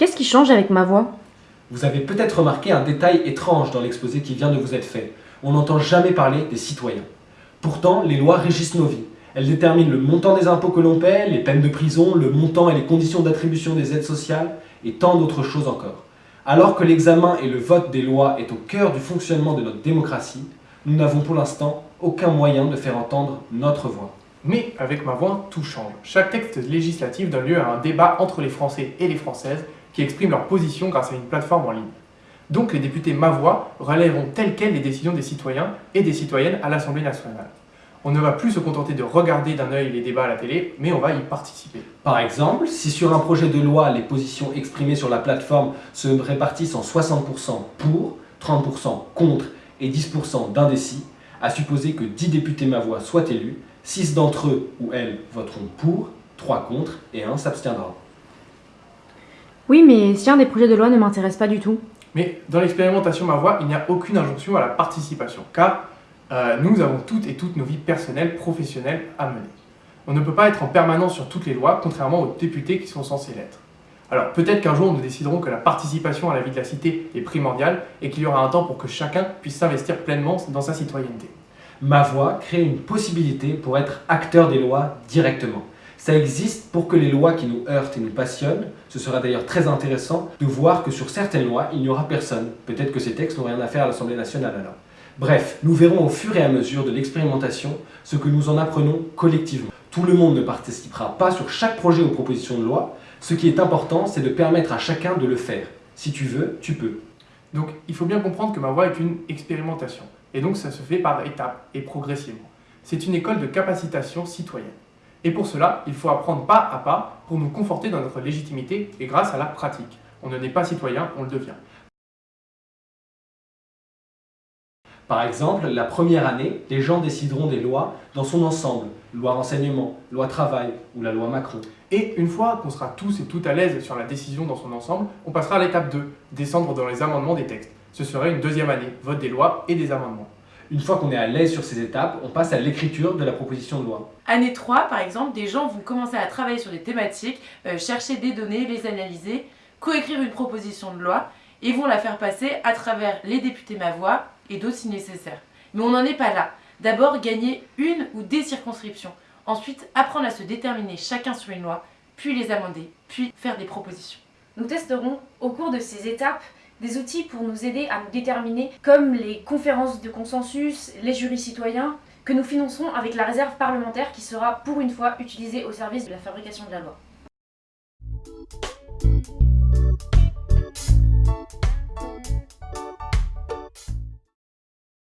Qu'est-ce qui change avec ma voix? Vous avez peut-être remarqué un détail étrange dans l'exposé qui vient de vous être fait. On n'entend jamais parler des citoyens. Pourtant, les lois régissent nos vies. Elles déterminent le montant des impôts que l'on paie, les peines de prison, le montant et les conditions d'attribution des aides sociales, et tant d'autres choses encore. Alors que l'examen et le vote des lois est au cœur du fonctionnement de notre démocratie, nous n'avons pour l'instant aucun moyen de faire entendre notre voix. Mais avec ma voix, tout change. Chaque texte législatif donne lieu à un débat entre les Français et les Françaises qui expriment leur position grâce à une plateforme en ligne. Donc les députés Ma Voix relèveront telles quelles les décisions des citoyens et des citoyennes à l'Assemblée nationale. On ne va plus se contenter de regarder d'un œil les débats à la télé, mais on va y participer. Par exemple, si sur un projet de loi, les positions exprimées sur la plateforme se répartissent en 60% pour, 30% contre et 10% d'indécis, à supposer que 10 députés Ma Voix soient élus, 6 d'entre eux ou elles voteront pour, 3 contre et 1 s'abstiendra. Oui, mais si un des projets de loi ne m'intéresse pas du tout Mais dans l'expérimentation Ma Voix, il n'y a aucune injonction à la participation, car euh, nous avons toutes et toutes nos vies personnelles, professionnelles à mener. On ne peut pas être en permanence sur toutes les lois, contrairement aux députés qui sont censés l'être. Alors peut-être qu'un jour nous déciderons que la participation à la vie de la cité est primordiale et qu'il y aura un temps pour que chacun puisse s'investir pleinement dans sa citoyenneté. Ma voix crée une possibilité pour être acteur des lois directement. Ça existe pour que les lois qui nous heurtent et nous passionnent, ce sera d'ailleurs très intéressant de voir que sur certaines lois, il n'y aura personne. Peut-être que ces textes n'ont rien à faire à l'Assemblée nationale alors. Bref, nous verrons au fur et à mesure de l'expérimentation ce que nous en apprenons collectivement. Tout le monde ne participera pas sur chaque projet ou proposition de loi. Ce qui est important, c'est de permettre à chacun de le faire. Si tu veux, tu peux. Donc il faut bien comprendre que ma voix est une expérimentation. Et donc ça se fait par étapes et progressivement. C'est une école de capacitation citoyenne. Et pour cela, il faut apprendre pas à pas pour nous conforter dans notre légitimité et grâce à la pratique. On ne naît pas citoyen, on le devient. Par exemple, la première année, les gens décideront des lois dans son ensemble, loi renseignement, loi travail ou la loi Macron. Et une fois qu'on sera tous et toutes à l'aise sur la décision dans son ensemble, on passera à l'étape 2, descendre dans les amendements des textes. Ce serait une deuxième année, vote des lois et des amendements. Une fois qu'on est à l'aise sur ces étapes, on passe à l'écriture de la proposition de loi. Année 3, par exemple, des gens vont commencer à travailler sur des thématiques, euh, chercher des données, les analyser, coécrire une proposition de loi et vont la faire passer à travers les députés Ma Voix et d'autres si nécessaire. Mais on n'en est pas là. D'abord, gagner une ou des circonscriptions. Ensuite, apprendre à se déterminer chacun sur une loi, puis les amender, puis faire des propositions. Nous testerons au cours de ces étapes des outils pour nous aider à nous déterminer, comme les conférences de consensus, les jurys citoyens, que nous financerons avec la réserve parlementaire qui sera pour une fois utilisée au service de la fabrication de la loi.